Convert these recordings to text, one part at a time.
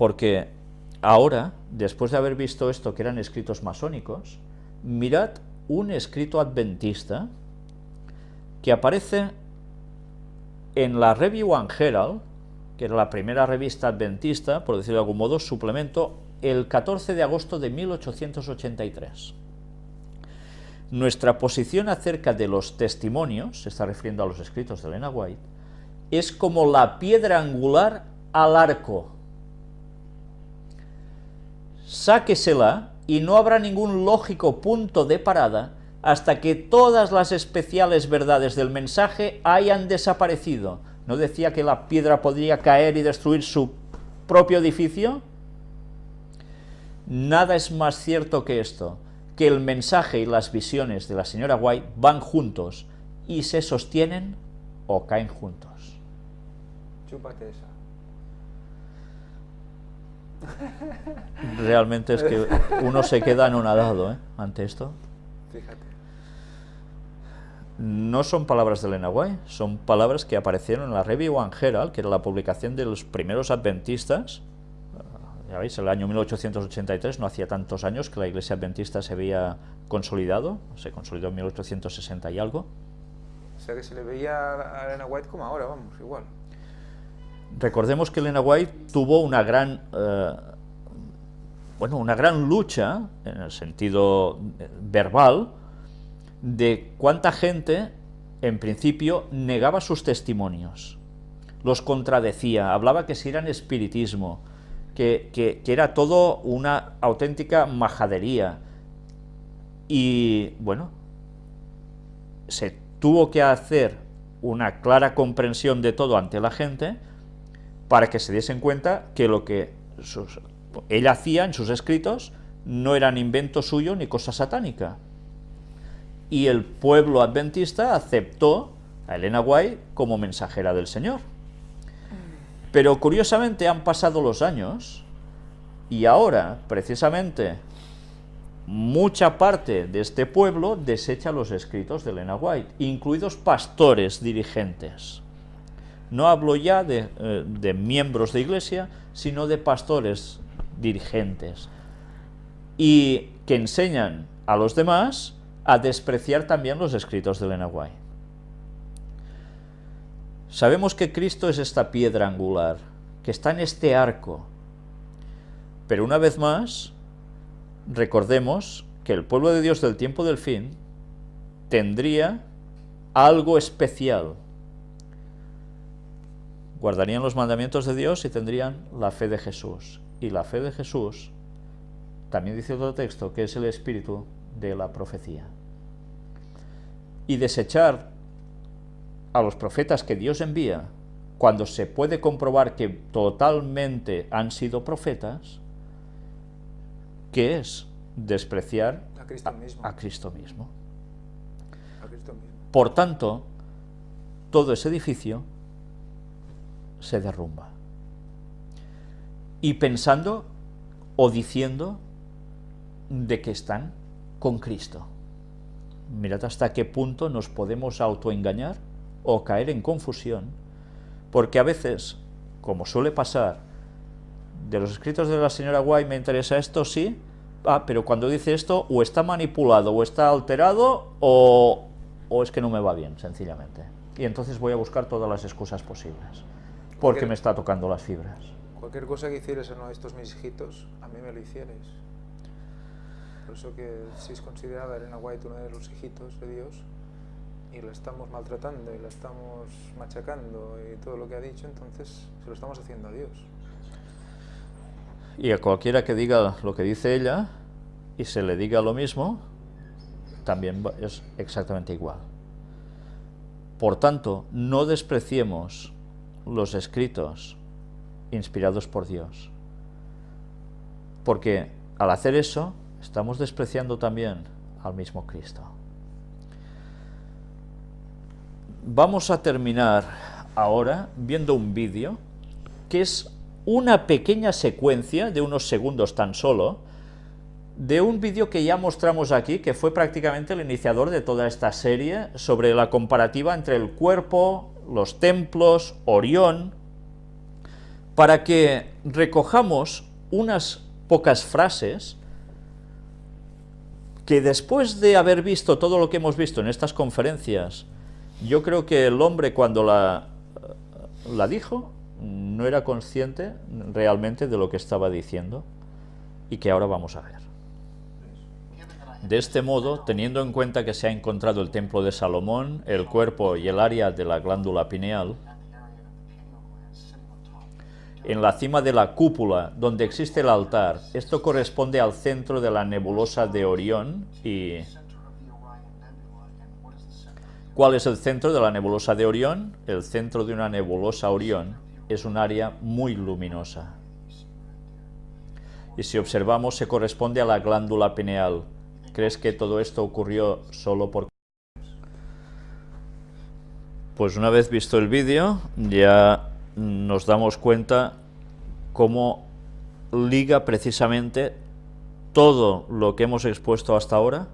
porque ahora, después de haber visto esto que eran escritos masónicos, mirad un escrito adventista que aparece en la Review and Herald, que era la primera revista adventista, por decirlo de algún modo, suplemento, el 14 de agosto de 1883. Nuestra posición acerca de los testimonios, se está refiriendo a los escritos de Elena White, es como la piedra angular al arco. Sáquesela y no habrá ningún lógico punto de parada hasta que todas las especiales verdades del mensaje hayan desaparecido. ¿No decía que la piedra podría caer y destruir su propio edificio? Nada es más cierto que esto, que el mensaje y las visiones de la señora White van juntos y se sostienen o caen juntos. Chúpate esa. Realmente es que uno se queda anonadado ¿eh? ante esto. Fíjate. No son palabras de Elena White, son palabras que aparecieron en la Review and Herald, que era la publicación de los primeros adventistas. Ya veis, el año 1883, no hacía tantos años que la iglesia adventista se había consolidado, se consolidó en 1860 y algo. O sea que se le veía a Elena White como ahora, vamos, igual. Recordemos que Elena White tuvo una gran, eh, bueno, una gran lucha, en el sentido eh, verbal, de cuánta gente, en principio, negaba sus testimonios, los contradecía, hablaba que si eran espiritismo, que, que, que era todo una auténtica majadería, y bueno, se tuvo que hacer una clara comprensión de todo ante la gente, para que se diesen cuenta que lo que ella hacía en sus escritos no eran invento suyo ni cosa satánica, y el pueblo adventista aceptó a Elena White como mensajera del Señor. Pero curiosamente han pasado los años y ahora, precisamente, mucha parte de este pueblo desecha los escritos de Elena White, incluidos pastores dirigentes. No hablo ya de, eh, de miembros de iglesia, sino de pastores dirigentes, y que enseñan a los demás a despreciar también los escritos de Elena. Sabemos que Cristo es esta piedra angular, que está en este arco, pero una vez más, recordemos que el pueblo de Dios del tiempo del fin tendría algo especial. Guardarían los mandamientos de Dios y tendrían la fe de Jesús. Y la fe de Jesús, también dice otro texto, que es el espíritu de la profecía. Y desechar a los profetas que Dios envía, cuando se puede comprobar que totalmente han sido profetas, ¿qué es? Despreciar A Cristo mismo. a Cristo mismo. A Cristo mismo. Por tanto, todo ese edificio se derrumba. Y pensando o diciendo de que están con Cristo. Mirad hasta qué punto nos podemos autoengañar o caer en confusión, porque a veces, como suele pasar, de los escritos de la señora White me interesa esto, sí, ah, pero cuando dice esto, o está manipulado, o está alterado, o, o es que no me va bien, sencillamente. Y entonces voy a buscar todas las excusas posibles, porque me está tocando las fibras. Cualquier cosa que hicieres a uno de estos mis hijitos, a mí me lo hicierais. Por eso que si es considerada Elena White uno de los hijitos de Dios y la estamos maltratando y la estamos machacando y todo lo que ha dicho, entonces se lo estamos haciendo a Dios. Y a cualquiera que diga lo que dice ella y se le diga lo mismo, también es exactamente igual. Por tanto, no despreciemos los escritos inspirados por Dios, porque al hacer eso estamos despreciando también al mismo Cristo. Vamos a terminar ahora viendo un vídeo que es una pequeña secuencia de unos segundos tan solo de un vídeo que ya mostramos aquí, que fue prácticamente el iniciador de toda esta serie sobre la comparativa entre el cuerpo, los templos, Orión, para que recojamos unas pocas frases que después de haber visto todo lo que hemos visto en estas conferencias, yo creo que el hombre cuando la, la dijo no era consciente realmente de lo que estaba diciendo y que ahora vamos a ver. De este modo, teniendo en cuenta que se ha encontrado el templo de Salomón, el cuerpo y el área de la glándula pineal, en la cima de la cúpula donde existe el altar. Esto corresponde al centro de la nebulosa de Orión y... ¿Cuál es el centro de la nebulosa de Orión? El centro de una nebulosa Orión es un área muy luminosa. Y si observamos, se corresponde a la glándula pineal. ¿Crees que todo esto ocurrió solo por...? Pues una vez visto el vídeo, ya nos damos cuenta cómo liga precisamente todo lo que hemos expuesto hasta ahora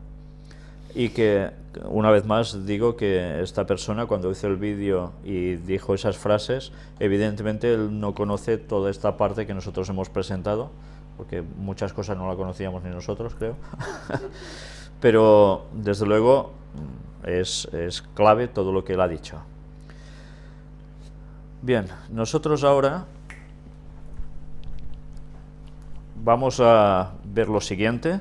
y que una vez más digo que esta persona cuando hizo el vídeo y dijo esas frases, evidentemente él no conoce toda esta parte que nosotros hemos presentado, porque muchas cosas no la conocíamos ni nosotros, creo. Pero desde luego es, es clave todo lo que él ha dicho. Bien, nosotros ahora vamos a ver lo siguiente.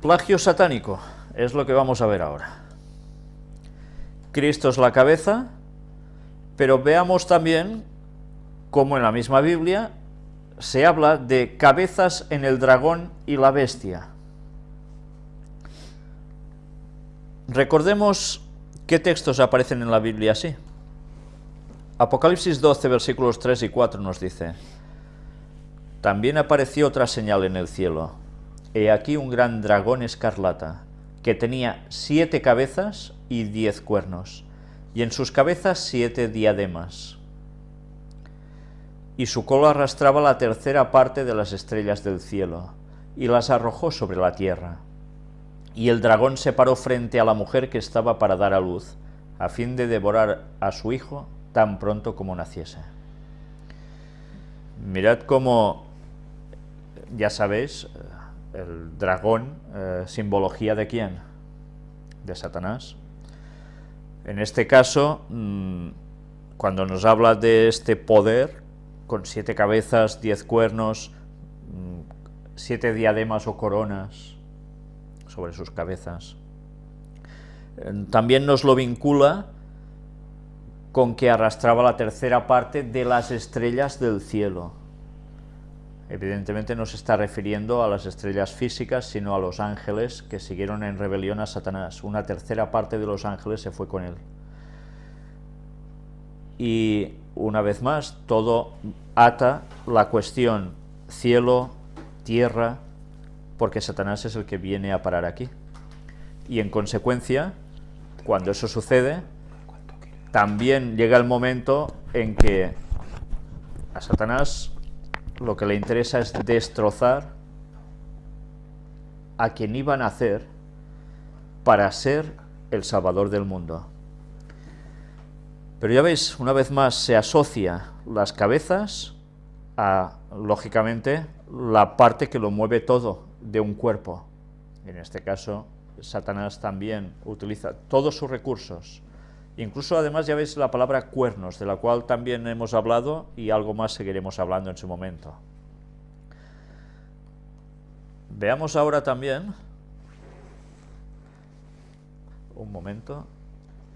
Plagio satánico es lo que vamos a ver ahora. Cristo es la cabeza, pero veamos también cómo en la misma Biblia se habla de cabezas en el dragón y la bestia. Recordemos qué textos aparecen en la Biblia así. Apocalipsis 12, versículos 3 y 4 nos dice, También apareció otra señal en el cielo. He aquí un gran dragón escarlata, que tenía siete cabezas y diez cuernos, y en sus cabezas siete diademas. Y su cola arrastraba la tercera parte de las estrellas del cielo, y las arrojó sobre la tierra y el dragón se paró frente a la mujer que estaba para dar a luz, a fin de devorar a su hijo tan pronto como naciese. Mirad cómo, ya sabéis, el dragón, eh, simbología de quién? De Satanás. En este caso, mm, cuando nos habla de este poder, con siete cabezas, diez cuernos, mm, siete diademas o coronas, sobre sus cabezas. Eh, también nos lo vincula con que arrastraba la tercera parte de las estrellas del cielo. Evidentemente no se está refiriendo a las estrellas físicas, sino a los ángeles que siguieron en rebelión a Satanás. Una tercera parte de los ángeles se fue con él. Y una vez más, todo ata la cuestión cielo, tierra, porque Satanás es el que viene a parar aquí. Y en consecuencia, cuando eso sucede, también llega el momento en que a Satanás lo que le interesa es destrozar a quien iba a nacer para ser el salvador del mundo. Pero ya veis, una vez más se asocia las cabezas a, lógicamente, la parte que lo mueve todo, de un cuerpo. En este caso, Satanás también utiliza todos sus recursos. Incluso además ya veis la palabra cuernos, de la cual también hemos hablado y algo más seguiremos hablando en su momento. Veamos ahora también... Un momento.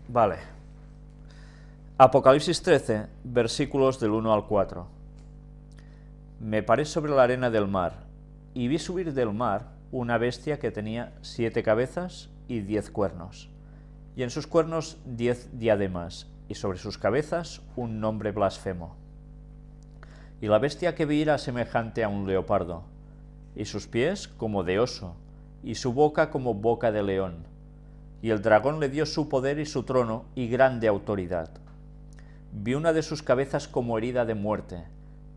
Vale. Apocalipsis 13, versículos del 1 al 4. Me paré sobre la arena del mar, y vi subir del mar una bestia que tenía siete cabezas y diez cuernos, y en sus cuernos diez diademas, y sobre sus cabezas un nombre blasfemo. Y la bestia que vi era semejante a un leopardo, y sus pies como de oso, y su boca como boca de león. Y el dragón le dio su poder y su trono y grande autoridad. Vi una de sus cabezas como herida de muerte,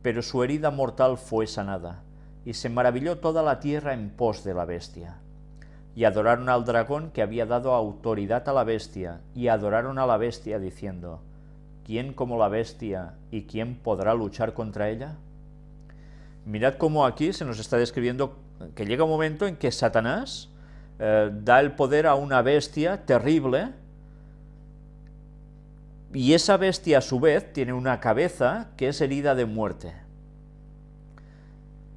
pero su herida mortal fue sanada y se maravilló toda la tierra en pos de la bestia. Y adoraron al dragón que había dado autoridad a la bestia, y adoraron a la bestia diciendo, ¿quién como la bestia y quién podrá luchar contra ella? Mirad cómo aquí se nos está describiendo que llega un momento en que Satanás eh, da el poder a una bestia terrible, y esa bestia a su vez tiene una cabeza que es herida de muerte.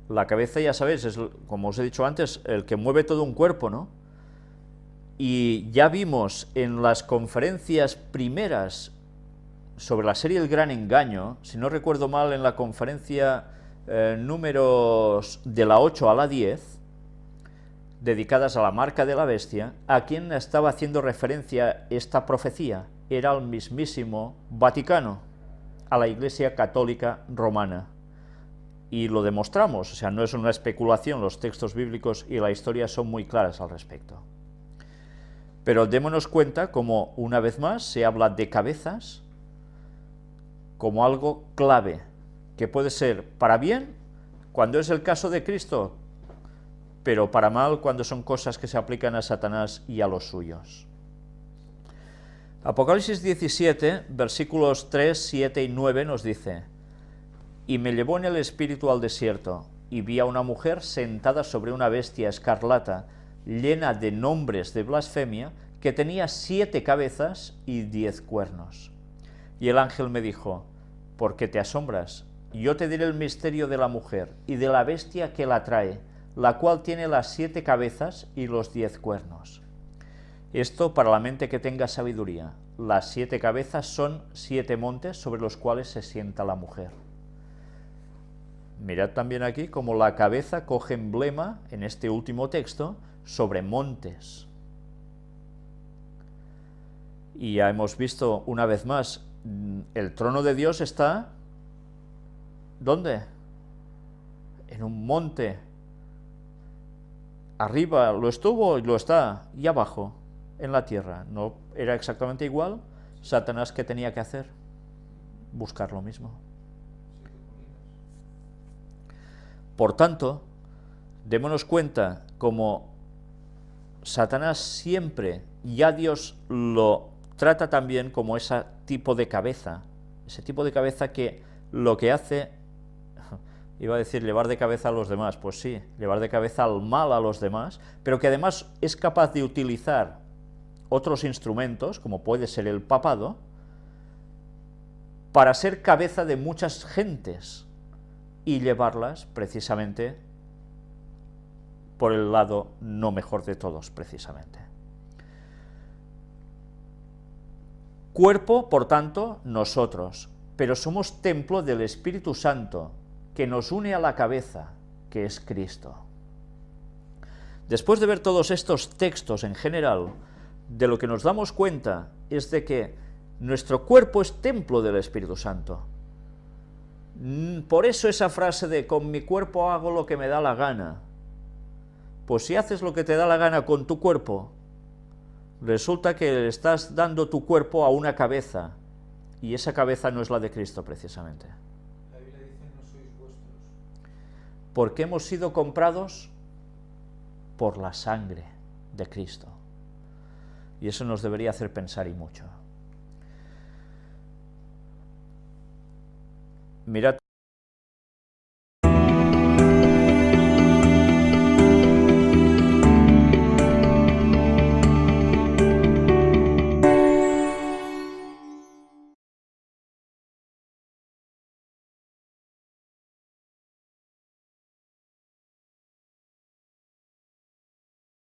La cabeza, ya sabéis, es, como os he dicho antes, el que mueve todo un cuerpo, ¿no? Y ya vimos en las conferencias primeras sobre la serie El Gran Engaño, si no recuerdo mal, en la conferencia eh, números de la 8 a la 10, dedicadas a la marca de la bestia, a quien estaba haciendo referencia esta profecía era el mismísimo Vaticano, a la Iglesia Católica Romana y lo demostramos, o sea, no es una especulación, los textos bíblicos y la historia son muy claras al respecto. Pero démonos cuenta como, una vez más, se habla de cabezas como algo clave, que puede ser para bien, cuando es el caso de Cristo, pero para mal cuando son cosas que se aplican a Satanás y a los suyos. Apocalipsis 17, versículos 3, 7 y 9 nos dice, y me llevó en el espíritu al desierto, y vi a una mujer sentada sobre una bestia escarlata, llena de nombres de blasfemia, que tenía siete cabezas y diez cuernos. Y el ángel me dijo, ¿por qué te asombras? Yo te diré el misterio de la mujer y de la bestia que la trae, la cual tiene las siete cabezas y los diez cuernos. Esto para la mente que tenga sabiduría. Las siete cabezas son siete montes sobre los cuales se sienta la mujer. Mirad también aquí como la cabeza coge emblema, en este último texto, sobre montes. Y ya hemos visto una vez más, mm, el trono de Dios está, ¿dónde? En un monte. Arriba lo estuvo y lo está, y abajo, en la tierra. ¿No era exactamente igual? Satanás, ¿qué tenía que hacer? Buscar lo mismo. Por tanto, démonos cuenta como Satanás siempre, ya Dios lo trata también como ese tipo de cabeza, ese tipo de cabeza que lo que hace, iba a decir llevar de cabeza a los demás, pues sí, llevar de cabeza al mal a los demás, pero que además es capaz de utilizar otros instrumentos, como puede ser el papado, para ser cabeza de muchas gentes, y llevarlas precisamente por el lado no mejor de todos, precisamente. Cuerpo, por tanto, nosotros, pero somos templo del Espíritu Santo, que nos une a la cabeza, que es Cristo. Después de ver todos estos textos en general, de lo que nos damos cuenta es de que nuestro cuerpo es templo del Espíritu Santo, por eso esa frase de con mi cuerpo hago lo que me da la gana. Pues si haces lo que te da la gana con tu cuerpo, resulta que le estás dando tu cuerpo a una cabeza, y esa cabeza no es la de Cristo precisamente. La Biblia dice, no sois vuestros. Porque hemos sido comprados por la sangre de Cristo. Y eso nos debería hacer pensar y mucho. Mirad